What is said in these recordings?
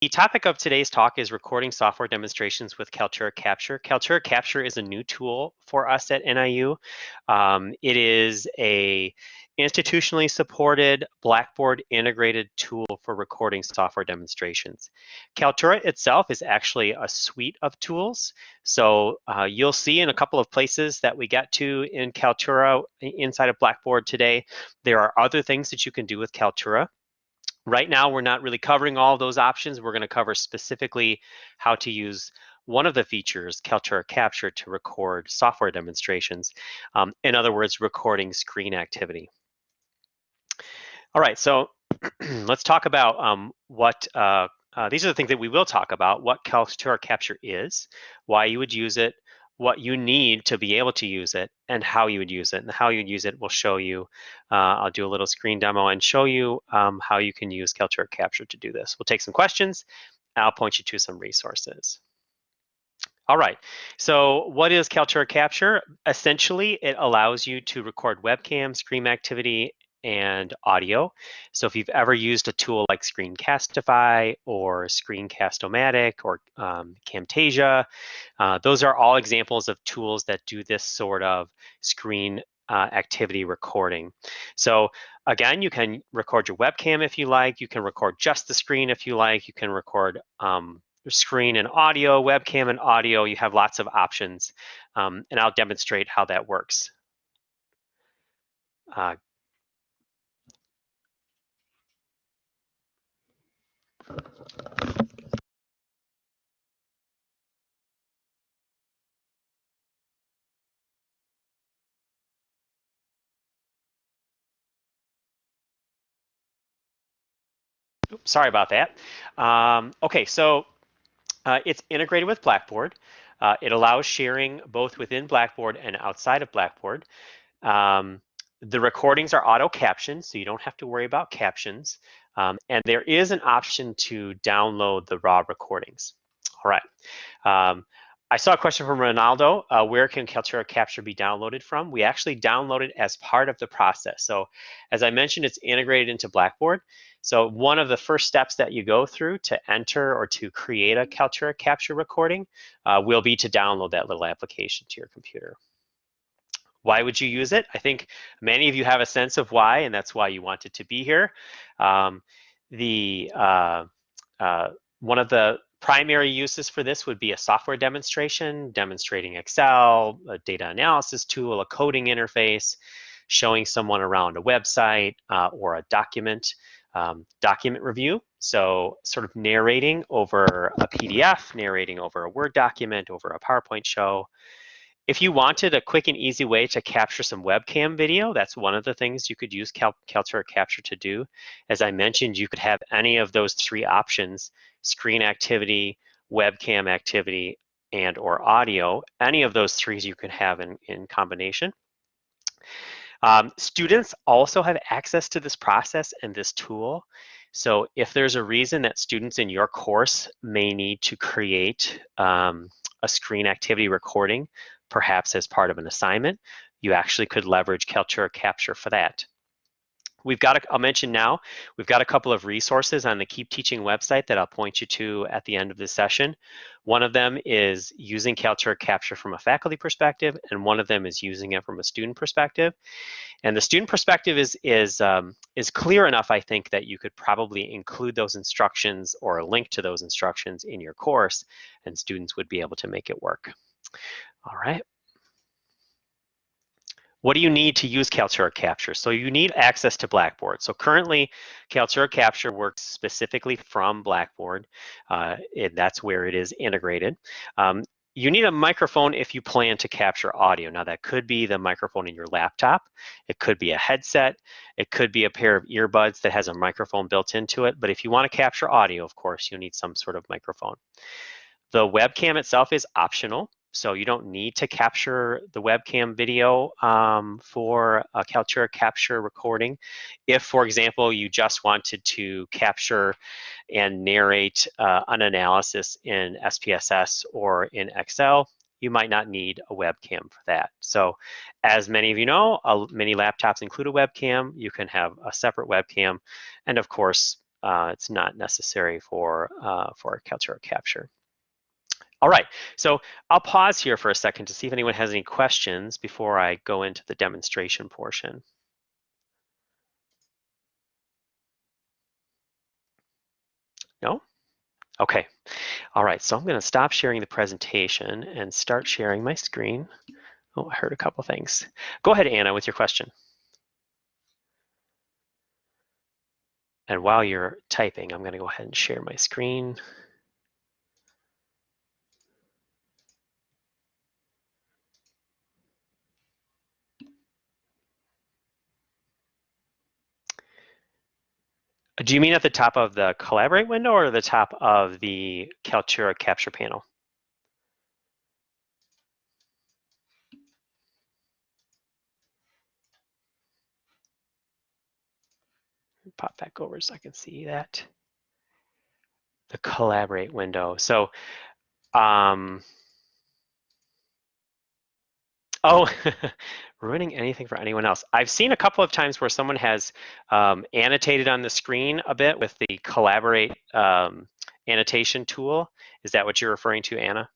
The topic of today's talk is recording software demonstrations with Kaltura Capture. Kaltura Capture is a new tool for us at NIU. Um, it is a institutionally supported Blackboard integrated tool for recording software demonstrations. Kaltura itself is actually a suite of tools. So uh, you'll see in a couple of places that we get to in Kaltura inside of Blackboard today, there are other things that you can do with Kaltura. Right now, we're not really covering all those options. We're going to cover specifically how to use one of the features, Kaltura Capture, to record software demonstrations. Um, in other words, recording screen activity. All right, so let's talk about um, what, uh, uh, these are the things that we will talk about, what Kaltura Capture is, why you would use it, what you need to be able to use it and how you would use it. And how you'd use it will show you. Uh, I'll do a little screen demo and show you um, how you can use Kaltura Capture to do this. We'll take some questions. I'll point you to some resources. All right, so what is Kaltura Capture? Essentially, it allows you to record webcam, screen activity, and audio. So if you've ever used a tool like Screencastify or Screencast-O-Matic or um, Camtasia, uh, those are all examples of tools that do this sort of screen uh, activity recording. So again, you can record your webcam if you like, you can record just the screen if you like, you can record um, screen and audio, webcam and audio, you have lots of options. Um, and I'll demonstrate how that works. Uh, Oops, sorry about that. Um, okay, so uh, it's integrated with Blackboard. Uh, it allows sharing both within Blackboard and outside of Blackboard. Um, the recordings are auto captioned, so you don't have to worry about captions. Um, and there is an option to download the raw recordings. All right. Um, I saw a question from Ronaldo, uh, where can Kaltura Capture be downloaded from? We actually download it as part of the process. So as I mentioned, it's integrated into Blackboard. So one of the first steps that you go through to enter or to create a Kaltura Capture recording uh, will be to download that little application to your computer. Why would you use it? I think many of you have a sense of why, and that's why you wanted to be here. Um, the uh, uh, one of the primary uses for this would be a software demonstration, demonstrating Excel, a data analysis tool, a coding interface, showing someone around a website uh, or a document, um, document review. So sort of narrating over a PDF, narrating over a Word document, over a PowerPoint show, if you wanted a quick and easy way to capture some webcam video, that's one of the things you could use Cal Kaltura Capture to do. As I mentioned, you could have any of those three options, screen activity, webcam activity, and or audio. Any of those three you could have in, in combination. Um, students also have access to this process and this tool. So if there's a reason that students in your course may need to create um, a screen activity recording perhaps as part of an assignment, you actually could leverage Kaltura Capture for that. We've got, a, I'll mention now, we've got a couple of resources on the Keep Teaching website that I'll point you to at the end of this session. One of them is using Kaltura Capture from a faculty perspective, and one of them is using it from a student perspective. And the student perspective is, is, um, is clear enough, I think, that you could probably include those instructions or a link to those instructions in your course, and students would be able to make it work. All right. What do you need to use Kaltura Capture? So you need access to Blackboard. So currently, Kaltura Capture works specifically from Blackboard. Uh, it, that's where it is integrated. Um, you need a microphone if you plan to capture audio. Now that could be the microphone in your laptop. It could be a headset. It could be a pair of earbuds that has a microphone built into it. But if you want to capture audio, of course, you'll need some sort of microphone. The webcam itself is optional. So you don't need to capture the webcam video um, for a Kaltura capture recording. If, for example, you just wanted to capture and narrate uh, an analysis in SPSS or in Excel, you might not need a webcam for that. So as many of you know, uh, many laptops include a webcam. You can have a separate webcam. And of course, uh, it's not necessary for, uh, for Kaltura capture. All right, so I'll pause here for a second to see if anyone has any questions before I go into the demonstration portion. No? Okay. All right, so I'm going to stop sharing the presentation and start sharing my screen. Oh, I heard a couple things. Go ahead, Anna, with your question. And while you're typing, I'm going to go ahead and share my screen. Do you mean at the top of the Collaborate window or the top of the Kaltura capture panel? Pop back over so I can see that. The Collaborate window. So, um, Oh, ruining anything for anyone else. I've seen a couple of times where someone has um, annotated on the screen a bit with the Collaborate um, annotation tool. Is that what you're referring to, Anna?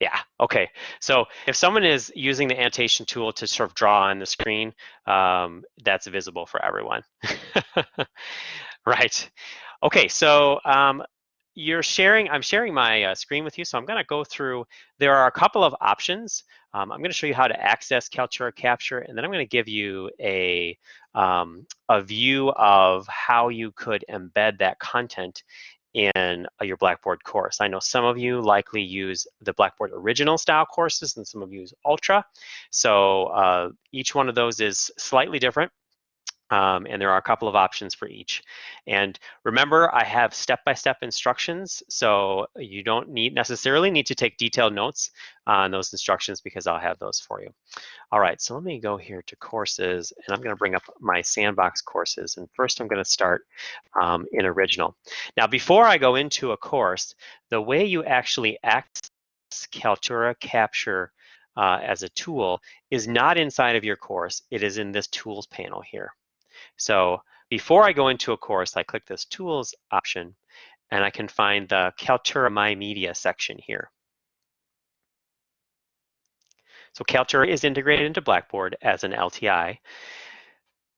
Yeah, okay. So if someone is using the annotation tool to sort of draw on the screen, um, that's visible for everyone. right. Okay, so um, you're sharing, I'm sharing my uh, screen with you, so I'm gonna go through, there are a couple of options. Um, I'm gonna show you how to access Kaltura Capture, and then I'm gonna give you a, um, a view of how you could embed that content in uh, your Blackboard course. I know some of you likely use the Blackboard original style courses and some of you use Ultra. So uh, each one of those is slightly different. Um, and there are a couple of options for each. And remember, I have step-by-step -step instructions, so you don't need necessarily need to take detailed notes on those instructions because I'll have those for you. All right, so let me go here to courses, and I'm gonna bring up my sandbox courses. And first I'm gonna start um, in original. Now, before I go into a course, the way you actually access Kaltura Capture uh, as a tool is not inside of your course, it is in this tools panel here. So before I go into a course, I click this Tools option, and I can find the Kaltura My Media section here. So Kaltura is integrated into Blackboard as an LTI.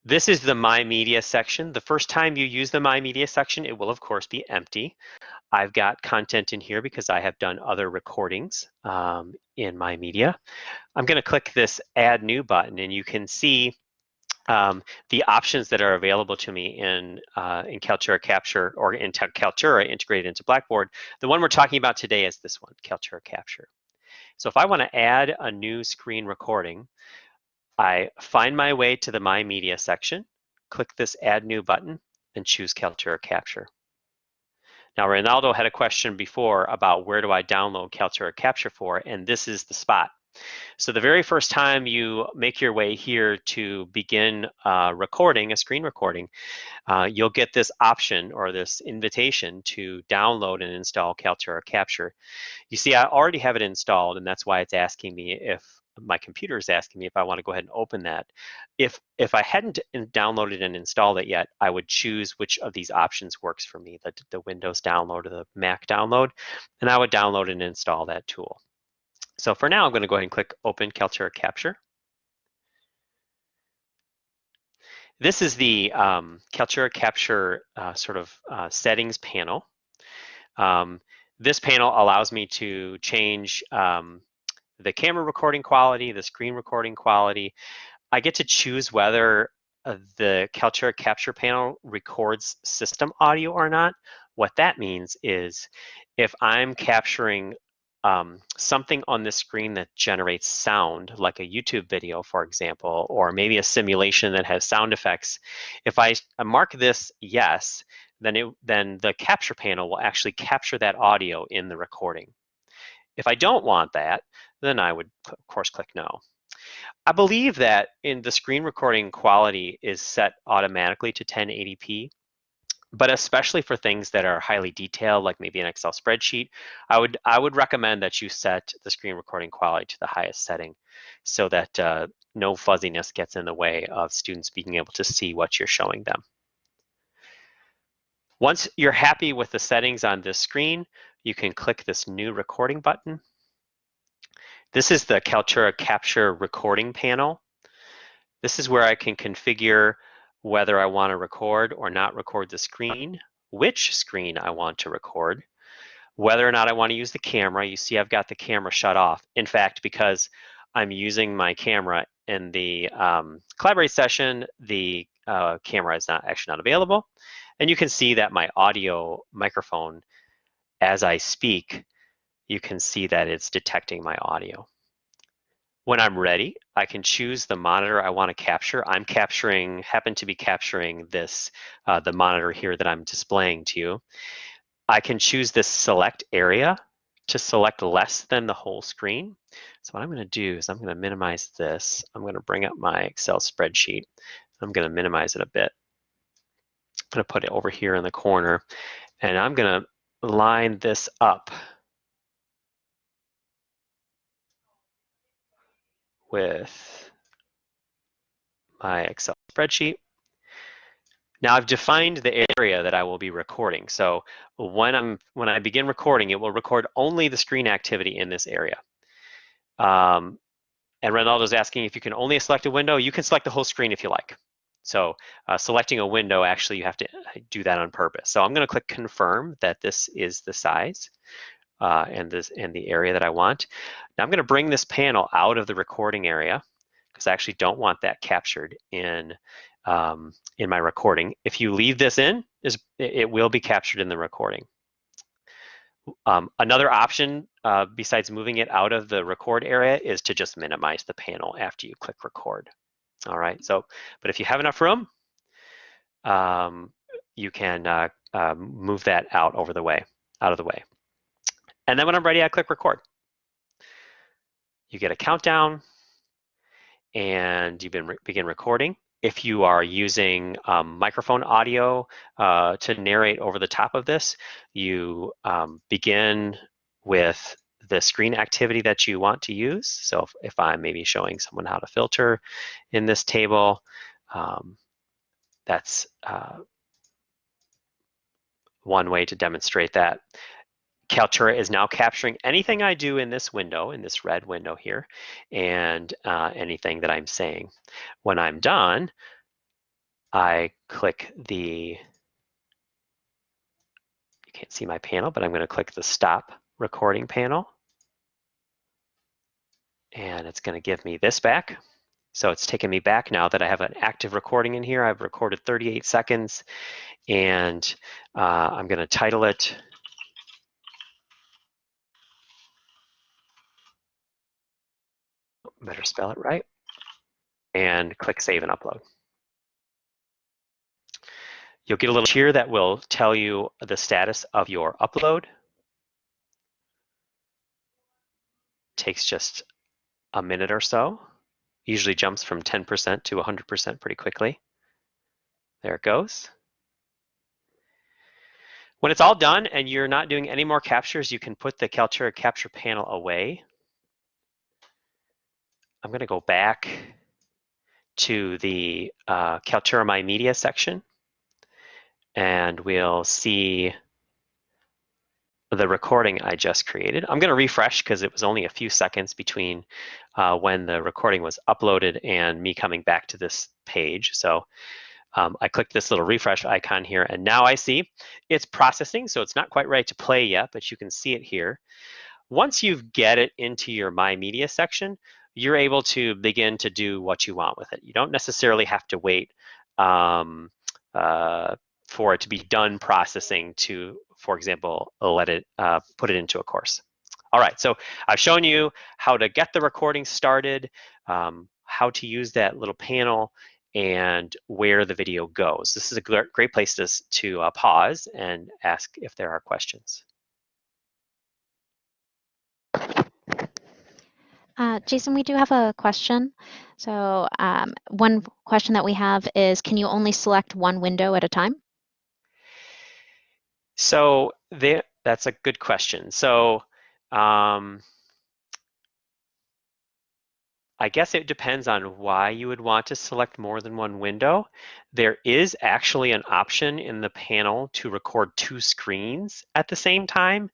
This is the My Media section. The first time you use the My Media section, it will of course be empty. I've got content in here because I have done other recordings um, in My Media. I'm gonna click this Add New button and you can see um, the options that are available to me in uh, in Kaltura Capture or in Kaltura integrated into Blackboard. The one we're talking about today is this one, Kaltura Capture. So if I want to add a new screen recording, I find my way to the My Media section, click this Add New button, and choose Kaltura Capture. Now, Ronaldo had a question before about where do I download Kaltura Capture for, and this is the spot. So the very first time you make your way here to begin uh, recording, a screen recording, uh, you'll get this option or this invitation to download and install Kaltura Capture. You see, I already have it installed and that's why it's asking me if my computer is asking me if I want to go ahead and open that. If if I hadn't downloaded and installed it yet, I would choose which of these options works for me, the, the Windows download or the Mac download, and I would download and install that tool. So for now, I'm going to go ahead and click Open Kaltura Capture. This is the um, Kaltura Capture uh, sort of uh, settings panel. Um, this panel allows me to change um, the camera recording quality, the screen recording quality. I get to choose whether uh, the Kaltura Capture panel records system audio or not. What that means is if I'm capturing um, something on the screen that generates sound, like a YouTube video, for example, or maybe a simulation that has sound effects, if I mark this yes, then, it, then the capture panel will actually capture that audio in the recording. If I don't want that, then I would, of course, click no. I believe that in the screen recording quality is set automatically to 1080p but especially for things that are highly detailed, like maybe an Excel spreadsheet, I would I would recommend that you set the screen recording quality to the highest setting so that uh, no fuzziness gets in the way of students being able to see what you're showing them. Once you're happy with the settings on this screen, you can click this new recording button. This is the Kaltura Capture recording panel. This is where I can configure whether I want to record or not record the screen, which screen I want to record, whether or not I want to use the camera. You see I've got the camera shut off. In fact, because I'm using my camera in the um, Collaborate session, the uh, camera is not actually not available. And you can see that my audio microphone, as I speak, you can see that it's detecting my audio. When I'm ready, I can choose the monitor I want to capture. I'm capturing, happen to be capturing this, uh, the monitor here that I'm displaying to you. I can choose this select area to select less than the whole screen. So what I'm going to do is I'm going to minimize this. I'm going to bring up my Excel spreadsheet. I'm going to minimize it a bit. I'm going to put it over here in the corner and I'm going to line this up with my Excel spreadsheet. Now I've defined the area that I will be recording. So when I'm when I begin recording, it will record only the screen activity in this area. Um, and Ronaldo's asking if you can only select a window. You can select the whole screen if you like. So uh, selecting a window, actually you have to uh, do that on purpose. So I'm gonna click confirm that this is the size uh, and, this, and the area that I want. Now I'm gonna bring this panel out of the recording area because I actually don't want that captured in, um, in my recording. If you leave this in, is it will be captured in the recording. Um, another option uh, besides moving it out of the record area is to just minimize the panel after you click record. All right, so, but if you have enough room, um, you can uh, uh, move that out over the way, out of the way. And then when I'm ready, I click record. You get a countdown and you begin recording. If you are using um, microphone audio uh, to narrate over the top of this, you um, begin with the screen activity that you want to use. So if, if I'm maybe showing someone how to filter in this table, um, that's uh, one way to demonstrate that. Kaltura is now capturing anything I do in this window, in this red window here, and uh, anything that I'm saying. When I'm done, I click the, you can't see my panel, but I'm gonna click the stop recording panel. And it's gonna give me this back. So it's taken me back now that I have an active recording in here. I've recorded 38 seconds and uh, I'm gonna title it better spell it right, and click Save and Upload. You'll get a little here that will tell you the status of your upload. Takes just a minute or so. Usually jumps from 10% to 100% pretty quickly. There it goes. When it's all done and you're not doing any more captures, you can put the Kaltura capture panel away I'm going to go back to the uh, Kaltura My Media section and we'll see the recording I just created. I'm going to refresh because it was only a few seconds between uh, when the recording was uploaded and me coming back to this page. So um, I clicked this little refresh icon here and now I see it's processing. So it's not quite ready to play yet, but you can see it here. Once you get it into your My Media section, you're able to begin to do what you want with it. You don't necessarily have to wait um, uh, for it to be done processing to, for example, let it uh, put it into a course. All right, so I've shown you how to get the recording started, um, how to use that little panel, and where the video goes. This is a great place to, to uh, pause and ask if there are questions. Uh, Jason, we do have a question. So um, one question that we have is, can you only select one window at a time? So there, that's a good question. So um, I guess it depends on why you would want to select more than one window. There is actually an option in the panel to record two screens at the same time.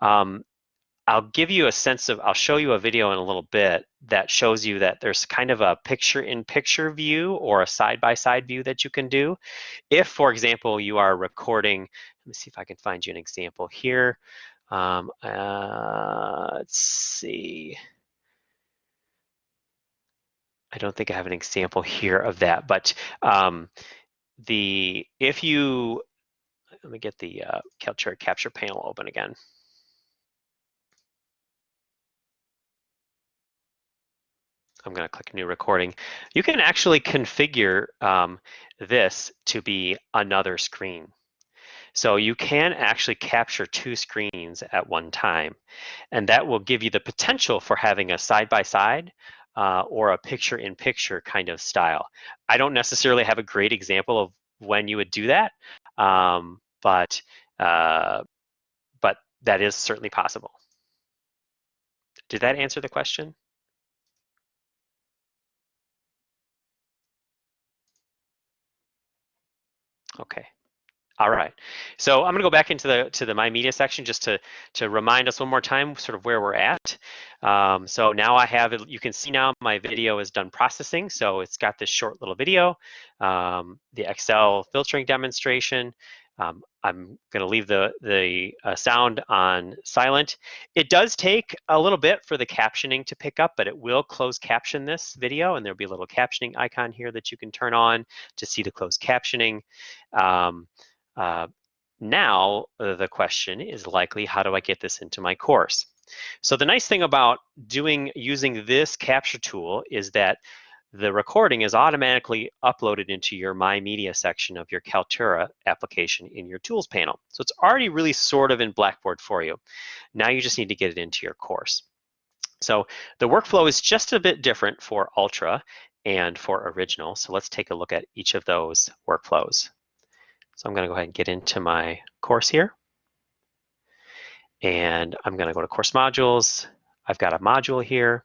Um, I'll give you a sense of, I'll show you a video in a little bit that shows you that there's kind of a picture-in-picture -picture view or a side-by-side -side view that you can do. If, for example, you are recording, let me see if I can find you an example here. Um, uh, let's see. I don't think I have an example here of that, but um, the if you, let me get the uh, capture panel open again. I'm going to click new recording. You can actually configure um, this to be another screen. So you can actually capture two screens at one time, and that will give you the potential for having a side-by-side -side, uh, or a picture-in-picture -picture kind of style. I don't necessarily have a great example of when you would do that, um, but uh, but that is certainly possible. Did that answer the question? Okay. All right. So I'm going to go back into the to the My Media section just to to remind us one more time sort of where we're at. Um, so now I have it. You can see now my video is done processing. So it's got this short little video, um, the Excel filtering demonstration. Um, I'm going to leave the, the uh, sound on silent. It does take a little bit for the captioning to pick up, but it will close caption this video, and there'll be a little captioning icon here that you can turn on to see the closed captioning. Um, uh, now, uh, the question is likely, how do I get this into my course? So the nice thing about doing using this capture tool is that the recording is automatically uploaded into your My Media section of your Kaltura application in your Tools panel. So it's already really sort of in Blackboard for you. Now you just need to get it into your course. So the workflow is just a bit different for Ultra and for Original. So let's take a look at each of those workflows. So I'm going to go ahead and get into my course here. And I'm going to go to Course Modules. I've got a module here.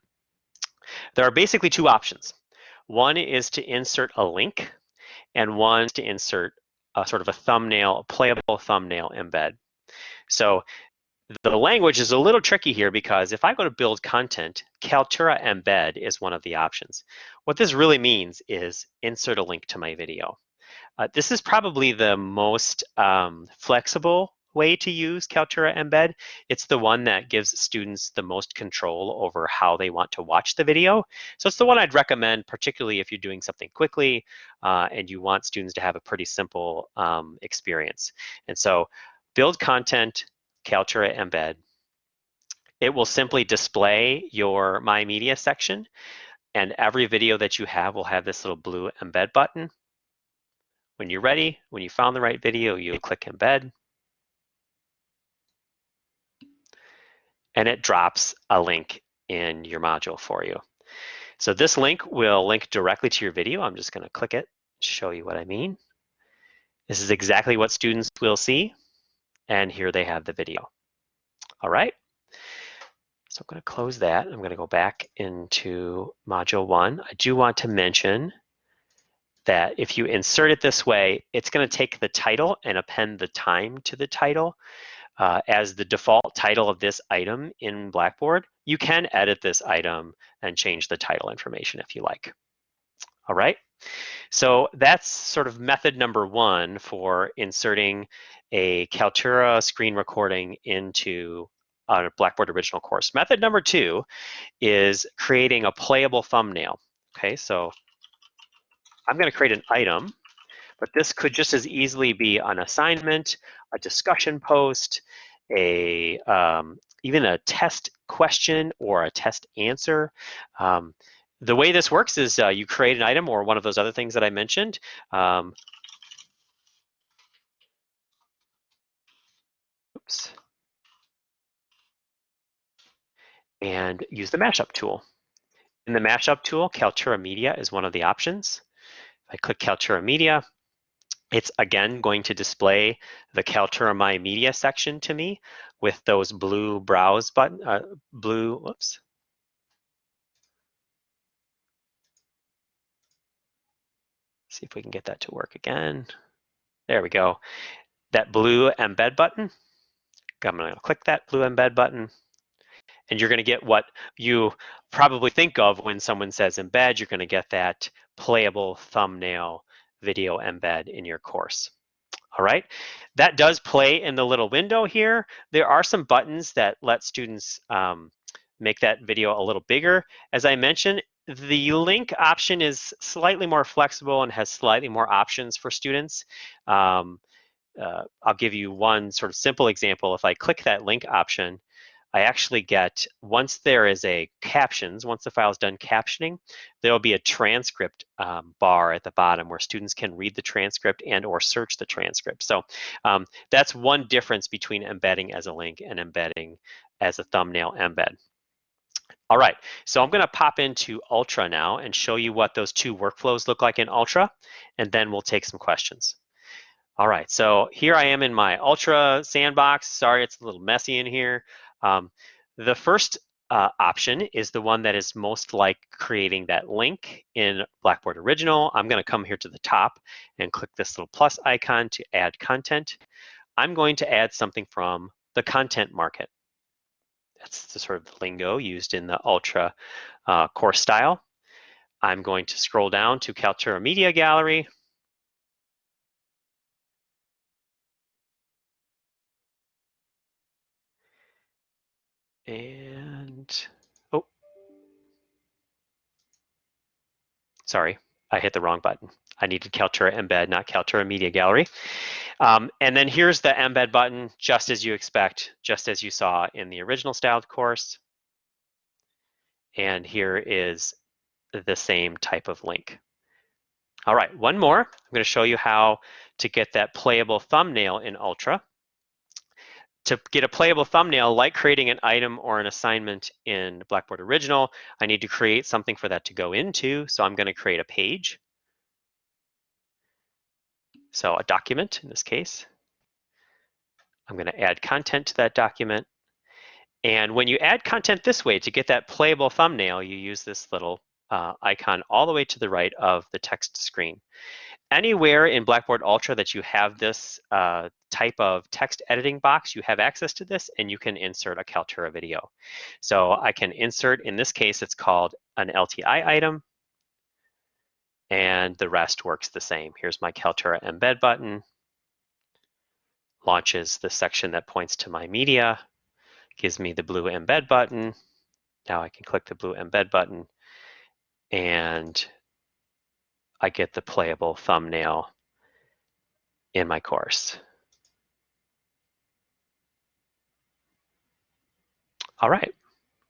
There are basically two options. One is to insert a link, and one is to insert a sort of a thumbnail, a playable thumbnail embed. So the language is a little tricky here because if I go to build content, Kaltura embed is one of the options. What this really means is insert a link to my video. Uh, this is probably the most um, flexible way to use Kaltura Embed. It's the one that gives students the most control over how they want to watch the video. So it's the one I'd recommend, particularly if you're doing something quickly uh, and you want students to have a pretty simple um, experience. And so build content, Kaltura Embed. It will simply display your My Media section and every video that you have will have this little blue embed button. When you're ready, when you found the right video, you click embed and it drops a link in your module for you. So this link will link directly to your video. I'm just gonna click it, show you what I mean. This is exactly what students will see. And here they have the video. All right. So I'm gonna close that. I'm gonna go back into module one. I do want to mention that if you insert it this way, it's gonna take the title and append the time to the title uh, as the default title of this item in Blackboard, you can edit this item and change the title information if you like. All right, so that's sort of method number one for inserting a Kaltura screen recording into a Blackboard original course. Method number two is creating a playable thumbnail. Okay, so I'm gonna create an item but this could just as easily be an assignment, a discussion post, a um, even a test question or a test answer. Um, the way this works is uh, you create an item or one of those other things that I mentioned. Um, oops. And use the mashup tool. In the mashup tool, Kaltura Media is one of the options. I click Kaltura Media, it's again going to display the Kaltura My Media section to me with those blue browse button, uh, blue, whoops. See if we can get that to work again. There we go. That blue embed button, I'm gonna click that blue embed button and you're gonna get what you probably think of when someone says embed, you're gonna get that playable thumbnail video embed in your course. All right, that does play in the little window here. There are some buttons that let students um, make that video a little bigger. As I mentioned, the link option is slightly more flexible and has slightly more options for students. Um, uh, I'll give you one sort of simple example. If I click that link option, I actually get, once there is a captions, once the file is done captioning, there'll be a transcript um, bar at the bottom where students can read the transcript and or search the transcript. So um, that's one difference between embedding as a link and embedding as a thumbnail embed. All right, so I'm gonna pop into Ultra now and show you what those two workflows look like in Ultra, and then we'll take some questions. All right, so here I am in my Ultra sandbox. Sorry, it's a little messy in here. Um, the first uh, option is the one that is most like creating that link in Blackboard Original. I'm going to come here to the top and click this little plus icon to add content. I'm going to add something from the content market. That's the sort of lingo used in the Ultra uh, course style. I'm going to scroll down to Kaltura Media Gallery. And, oh, sorry, I hit the wrong button. I needed Kaltura Embed, not Kaltura Media Gallery. Um, and then here's the Embed button, just as you expect, just as you saw in the original styled course. And here is the same type of link. All right, one more. I'm going to show you how to get that playable thumbnail in Ultra to get a playable thumbnail, like creating an item or an assignment in Blackboard Original, I need to create something for that to go into. So I'm going to create a page. So a document in this case. I'm going to add content to that document. And when you add content this way, to get that playable thumbnail, you use this little uh, icon all the way to the right of the text screen anywhere in Blackboard Ultra that you have this uh, type of text editing box, you have access to this and you can insert a Kaltura video. So I can insert, in this case, it's called an LTI item and the rest works the same. Here's my Kaltura embed button, launches the section that points to my media, gives me the blue embed button. Now I can click the blue embed button and I get the playable thumbnail in my course. All right.